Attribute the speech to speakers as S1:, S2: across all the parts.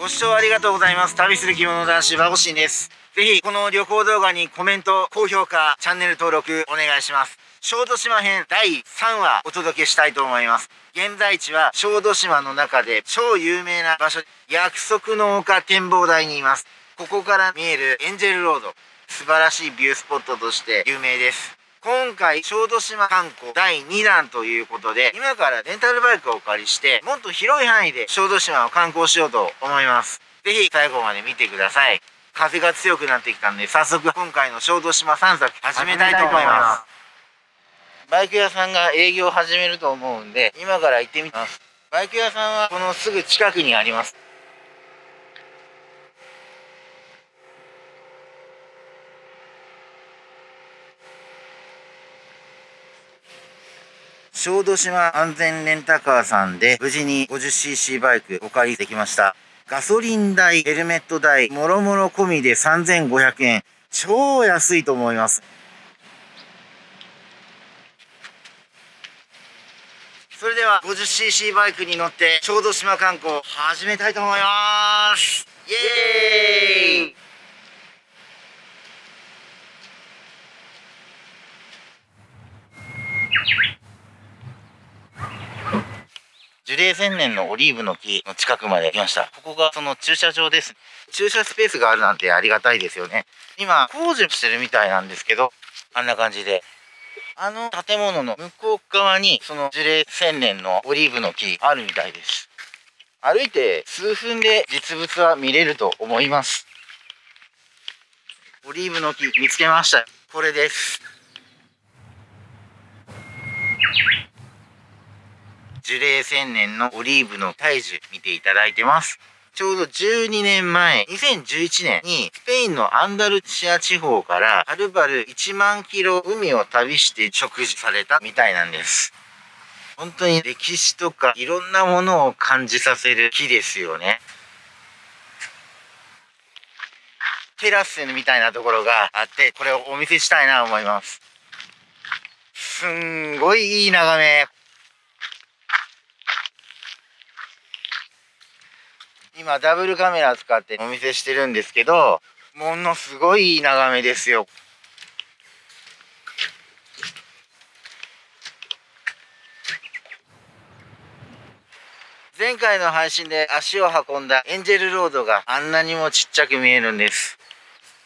S1: ご視聴ありがとうございます。旅する着物男子、バゴシンです。ぜひ、この旅行動画にコメント、高評価、チャンネル登録お願いします。小豆島編第3話お届けしたいと思います。現在地は小豆島の中で超有名な場所、約束の丘展望台にいます。ここから見えるエンジェルロード、素晴らしいビュースポットとして有名です。今回、小豆島観光第2弾ということで、今からレンタルバイクをお借りして、もっと広い範囲で小豆島を観光しようと思います。ぜひ最後まで見てください。風が強くなってきたんで、早速今回の小豆島散策始めたいと思います。バイク屋さんが営業を始めると思うんで、今から行ってみます。バイク屋さんはこのすぐ近くにあります。小豆島安全レンタカーさんで無事に 50cc バイクお借りできました。ガソリン代、ヘルメット代、もろもろ込みで3500円。超安いと思います。それでは 50cc バイクに乗って小豆島観光始めたいと思いますイエーイ樹齢千年のオリーブの木の近くまで来ました。ここがその駐車場です。駐車スペースがあるなんてありがたいですよね。今、工事してるみたいなんですけど、あんな感じであの建物の向こう側に、その樹齢1000年のオリーブの木あるみたいです。歩いて数分で実物は見れると思います。オリーブの木見つけました。これです。樹齢1000年のオリーブの大樹見ていただいてます。ちょうど12年前、2011年にスペインのアンダルシア地方からはるばる1万キロ海を旅して食事されたみたいなんです。本当に歴史とかいろんなものを感じさせる木ですよね。テラスみたいなところがあって、これをお見せしたいなと思います。すんごいいい眺め。今ダブルカメラ使ってお見せしてるんですけど、ものすごいいい眺めですよ。前回の配信で足を運んだエンジェルロードがあんなにもちっちゃく見えるんです。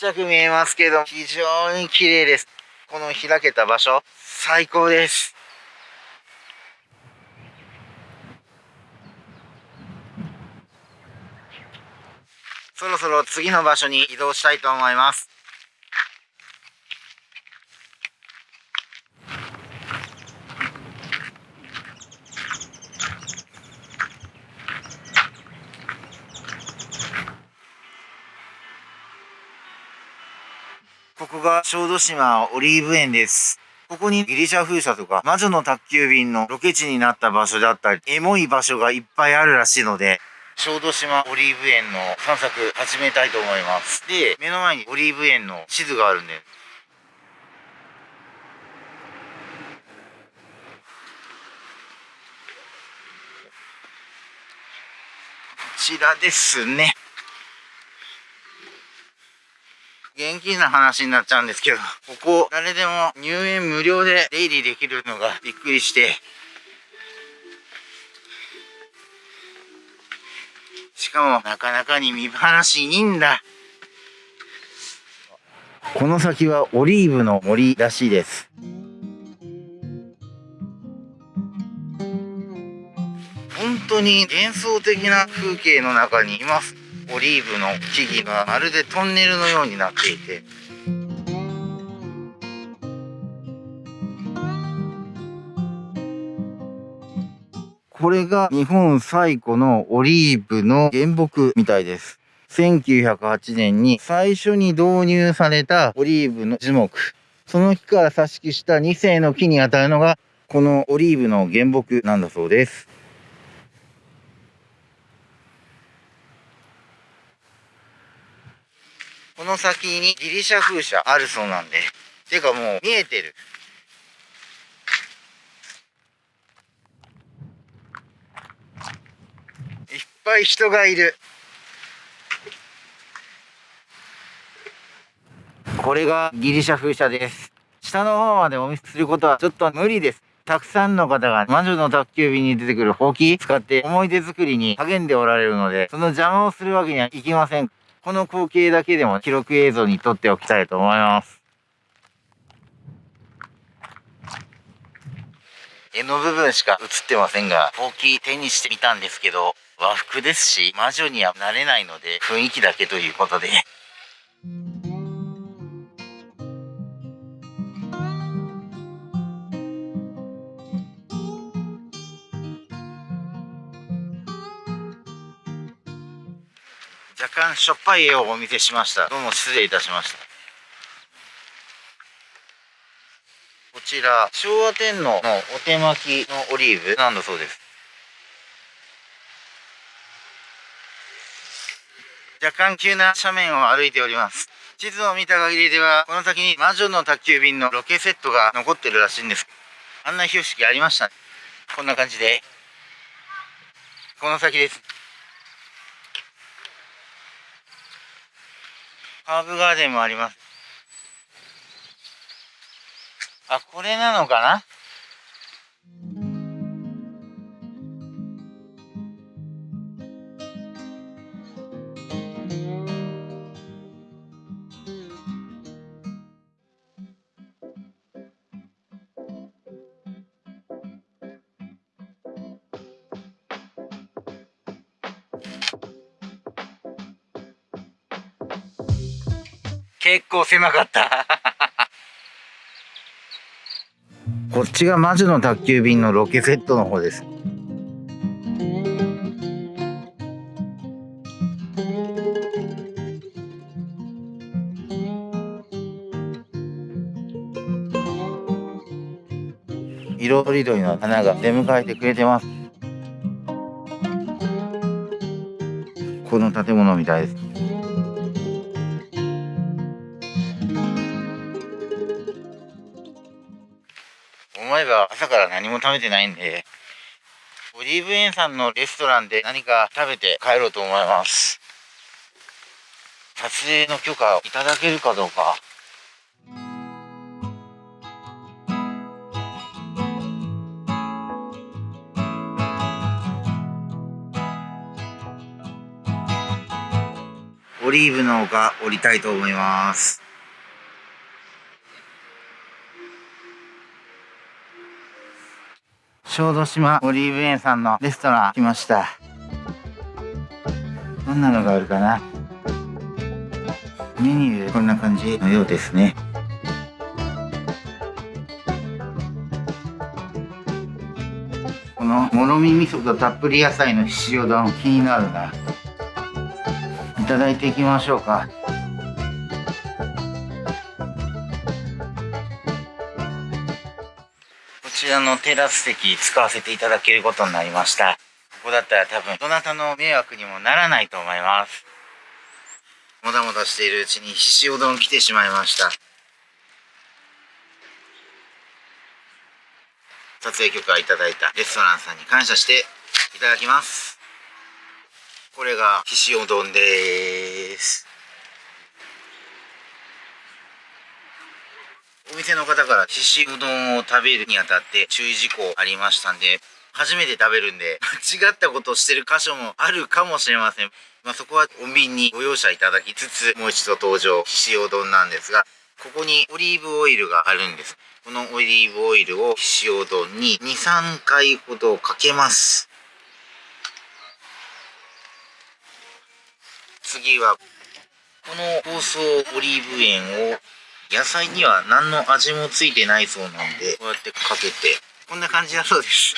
S1: ちっちゃく見えますけど、非常に綺麗です。この開けた場所、最高です。そろそろ次の場所に移動したいと思います。ここが小豆島オリーブ園です。ここにギリシャ風車とか魔女の宅急便のロケ地になった場所だったり、エモい場所がいっぱいあるらしいので、小豆島オリーブ園の散策始めたいと思います。で、目の前にオリーブ園の地図があるんで、こちらですね。現金な話になっちゃうんですけど、ここ誰でも入園無料で出入りできるのがびっくりして、しかもなかなかに見晴らしいいんだ。この先はオリーブの森らしいです。本当に幻想的な風景の中にいます。オリーブの木々がまるでトンネルのようになっていて。これが日本最古のオリーブの原木みたいです。1908年に最初に導入されたオリーブの樹木。その木から挿し木した2世の木にあたるのが、このオリーブの原木なんだそうです。この先にギリシャ風車あるそうなんで。てかもう見えてる。ぱい人がいる。これがギリシャ風車です。下の方までお見せすることはちょっと無理です。たくさんの方が魔女の宅急便に出てくるほうき使って思い出作りに励んでおられるのでその邪魔をするわけにはいきません。この光景だけでも記録映像に撮っておきたいと思います。柄の部分しか映ってませんがほうき手にしてみたんですけど。和服ですし、魔女にはなれないので、雰囲気だけということで、若干しょっぱい絵をお見せしました。どうも失礼いたしました。こちら、昭和天皇のお手巻きのオリーブなんだそうです。若干急な斜面を歩いております。地図を見た限りでは、この先に魔女の宅急便のロケセットが残ってるらしいんです。案内標識ありました、ね。こんな感じで。この先です。ハーブガーデンもあります。あ、これなのかな？構狭かった。こっちが魔女の宅急便のロケセットの方です。色とりどりの花が出迎えてくれてます。この建物みたいです。思えば朝から何も食べてないんで、オリーブ園さんのレストランで何か食べて帰ろうと思います。撮影の許可をいただけるかどうか。オリーブの丘降りたいと思います。小豆島オリーブ園さんのレストラン来ました。どんなのがあるかな？メニューこんな感じのようですね。このもろみ味噌とたっぷり野菜の塩丼気になるな。いただいていきましょうか。ちらのテラス席使わせていただけることになりました。ここだったら多分どなたの迷惑にもならないと思います。もだもだしているうちにひしお丼来てしまいました。撮影許可いただいたレストランさんに感謝していただきます。これがひしお丼です。お店の方からししうどんを食べるにあたって注意事項ありましたんで、初めて食べるんで、間違ったことをしてる箇所もあるかもしれません。まあ、そこは穏便にご容赦いただきつつ、もう一度登場、ししお丼なんですが、ここにオリーブオイルがあるんです。このオリーブオイルをししお丼に2、3回ほどかけます。次は、この包装オリーブ塩を野菜には何の味もついてないそうなんで、こうやってかけて、こんな感じだそうです。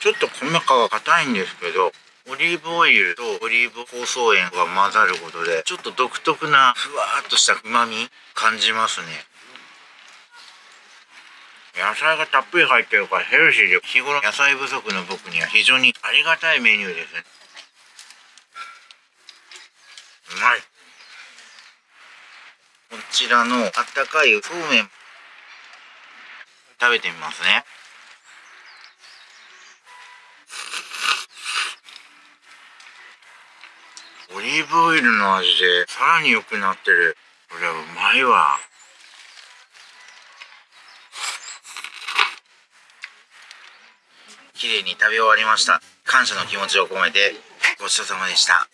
S1: ちょっと米皮が硬いんですけど、オリーブオイルとオリーブ香草塩が混ざることで、ちょっと独特なふわっとした旨味感じますね。野菜がたっぷり入ってるからヘルシーで日頃野菜不足の僕には非常にありがたいメニューですうまい。こちらのあったかいそうめん。食べてみますね。オリーブオイルの味でさらに良くなってる。これはうまいわ。綺麗に食べ終わりました。感謝の気持ちを込めてごちそうさまでした。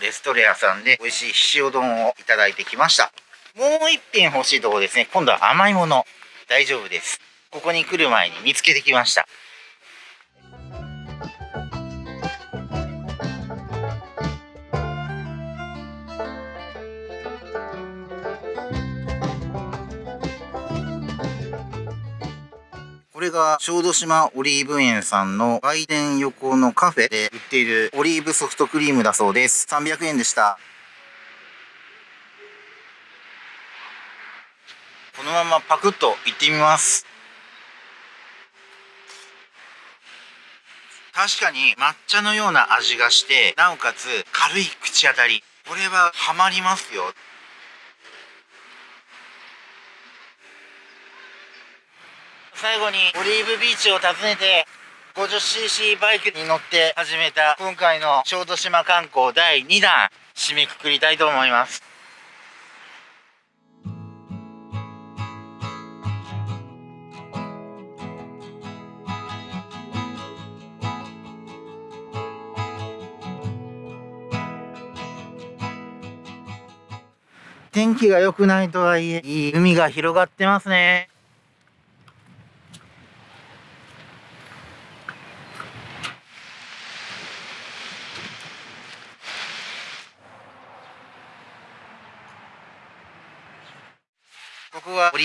S1: レストレアさんで美味しい塩丼をいただいてきました。もう一品欲しいとこですね。今度は甘いもの。大丈夫です。ここに来る前に見つけてきました。れが小豆島オリーブ園さんの売店横のカフェで売っているオリーブソフトクリームだそうです。300円でした。このままパクッといってみます。確かに抹茶のような味がして、なおかつ軽い口当たり。これはハマりますよ。最後にオリーブビーチを訪ねて 50cc バイクに乗って始めた今回の小豆島観光第2弾締めくくりたいと思います。天気が良くないとはいえいい海が広がってますね。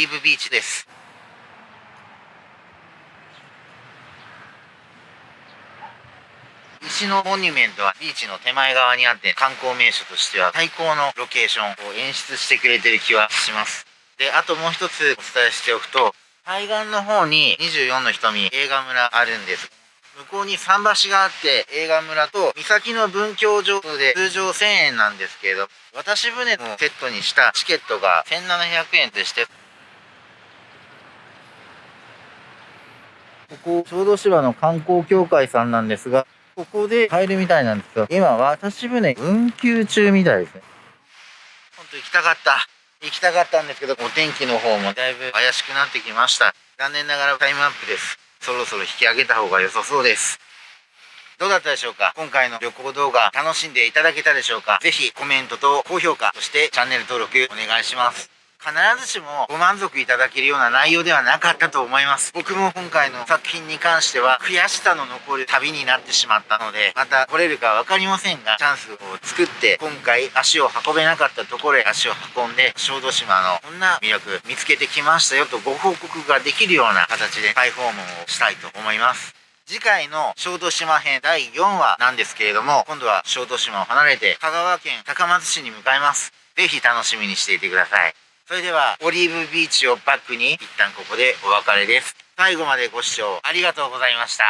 S1: リーブビーチです。石のモニュメントはビーチの手前側にあって観光名所としては最高のロケーションを演出してくれてる気はします。であともう一つお伝えしておくと海岸の方に24の瞳映画村あるんです。向こうに桟橋があって映画村と岬の文教場で通常1000円なんですけれど渡し船のセットにしたチケットが1700円でしてここ小豆島の観光協会さんなんですがここで買えるみたいなんですが今渡し船運休中みたいですね。本当行きたかった。行きたかったんですけどお天気の方もだいぶ怪しくなってきました。残念ながらタイムアップです。そろそろ引き上げた方が良さそうです。どうだったでしょうか？今回の旅行動画楽しんでいただけたでしょうか？ぜひコメントと高評価、そしてチャンネル登録お願いします。必ずしもご満足いただけるような内容ではなかったと思います。僕も今回の作品に関しては悔しさの残る旅になってしまったので、また来れるかわかりませんが、チャンスを作って今回足を運べなかったところへ足を運んで、小豆島のこんな魅力見つけてきましたよとご報告ができるような形で再訪問をしたいと思います。次回の小豆島編第4話なんですけれども、今度は小豆島を離れて香川県高松市に向かいます。ぜひ楽しみにしていてください。それでは、オリーブビーチをバックに、一旦ここでお別れです。最後までご視聴ありがとうございました。